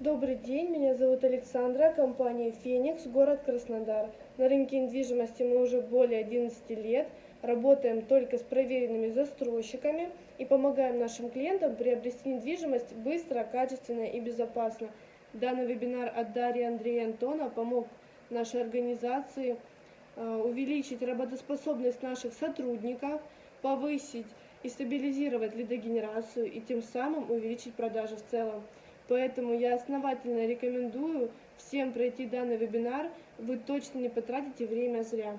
Добрый день, меня зовут Александра, компания «Феникс», город Краснодар. На рынке недвижимости мы уже более 11 лет, работаем только с проверенными застройщиками и помогаем нашим клиентам приобрести недвижимость быстро, качественно и безопасно. Данный вебинар от Дарьи Андрея Антона помог нашей организации э, увеличить работоспособность наших сотрудников, повысить и стабилизировать лидогенерацию и тем самым увеличить продажи в целом. Поэтому я основательно рекомендую всем пройти данный вебинар, вы точно не потратите время зря.